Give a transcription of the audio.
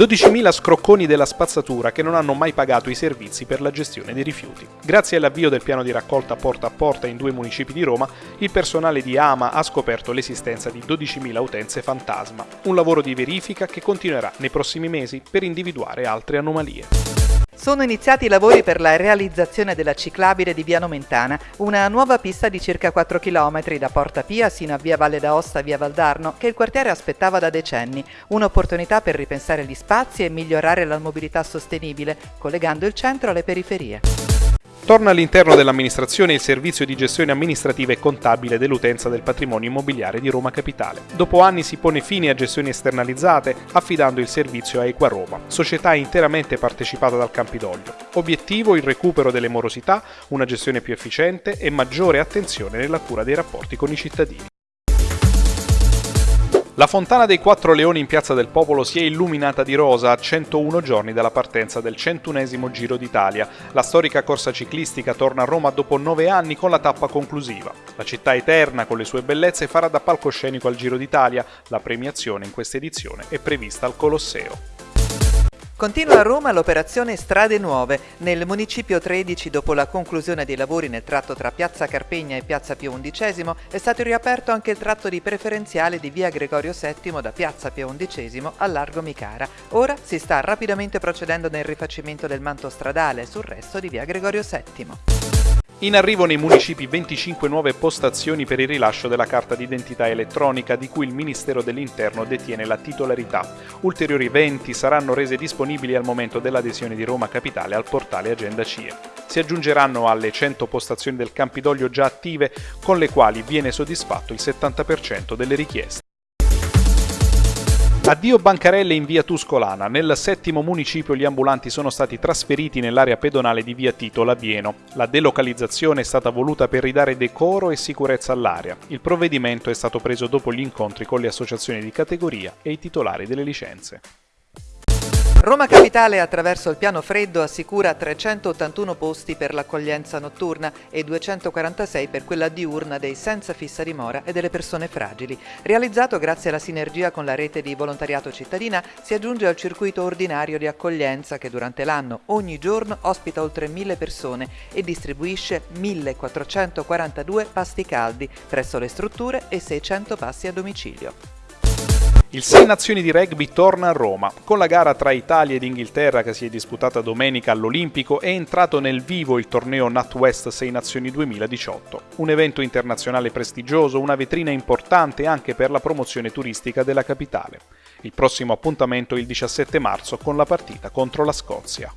12.000 scrocconi della spazzatura che non hanno mai pagato i servizi per la gestione dei rifiuti. Grazie all'avvio del piano di raccolta porta a porta in due municipi di Roma, il personale di AMA ha scoperto l'esistenza di 12.000 utenze fantasma, un lavoro di verifica che continuerà nei prossimi mesi per individuare altre anomalie. Sono iniziati i lavori per la realizzazione della ciclabile di Via Nomentana, una nuova pista di circa 4 km da Porta Pia sino a Via Valle d'Aosta Via Valdarno che il quartiere aspettava da decenni, un'opportunità per ripensare gli spazi e migliorare la mobilità sostenibile, collegando il centro alle periferie. Torna all'interno dell'amministrazione il servizio di gestione amministrativa e contabile dell'utenza del patrimonio immobiliare di Roma Capitale. Dopo anni si pone fine a gestioni esternalizzate affidando il servizio a Equa Roma, società interamente partecipata dal Campidoglio. Obiettivo il recupero delle morosità, una gestione più efficiente e maggiore attenzione nella cura dei rapporti con i cittadini. La fontana dei Quattro Leoni in Piazza del Popolo si è illuminata di rosa a 101 giorni dalla partenza del 101 Giro d'Italia. La storica corsa ciclistica torna a Roma dopo nove anni con la tappa conclusiva. La città eterna, con le sue bellezze, farà da palcoscenico al Giro d'Italia. La premiazione in questa edizione è prevista al Colosseo. Continua a Roma l'operazione Strade Nuove. Nel municipio 13, dopo la conclusione dei lavori nel tratto tra Piazza Carpegna e Piazza Pio XI, è stato riaperto anche il tratto di preferenziale di via Gregorio VII da Piazza Pio XI a Largo Micara. Ora si sta rapidamente procedendo nel rifacimento del manto stradale sul resto di via Gregorio VII. In arrivo nei municipi 25 nuove postazioni per il rilascio della carta d'identità elettronica di cui il Ministero dell'Interno detiene la titolarità. Ulteriori 20 saranno rese disponibili al momento dell'adesione di Roma Capitale al portale Agenda CIE. Si aggiungeranno alle 100 postazioni del Campidoglio già attive con le quali viene soddisfatto il 70% delle richieste. Addio bancarelle in via Tuscolana. Nel settimo municipio gli ambulanti sono stati trasferiti nell'area pedonale di via Tito Labieno. La delocalizzazione è stata voluta per ridare decoro e sicurezza all'area. Il provvedimento è stato preso dopo gli incontri con le associazioni di categoria e i titolari delle licenze. Roma Capitale attraverso il piano freddo assicura 381 posti per l'accoglienza notturna e 246 per quella diurna dei senza fissa dimora e delle persone fragili. Realizzato grazie alla sinergia con la rete di volontariato cittadina, si aggiunge al circuito ordinario di accoglienza che durante l'anno ogni giorno ospita oltre 1000 persone e distribuisce 1442 pasti caldi presso le strutture e 600 pasti a domicilio. Il Sei Nazioni di Rugby torna a Roma. Con la gara tra Italia ed Inghilterra che si è disputata domenica all'Olimpico è entrato nel vivo il torneo NatWest Sei Nazioni 2018, un evento internazionale prestigioso, una vetrina importante anche per la promozione turistica della capitale. Il prossimo appuntamento è il 17 marzo con la partita contro la Scozia.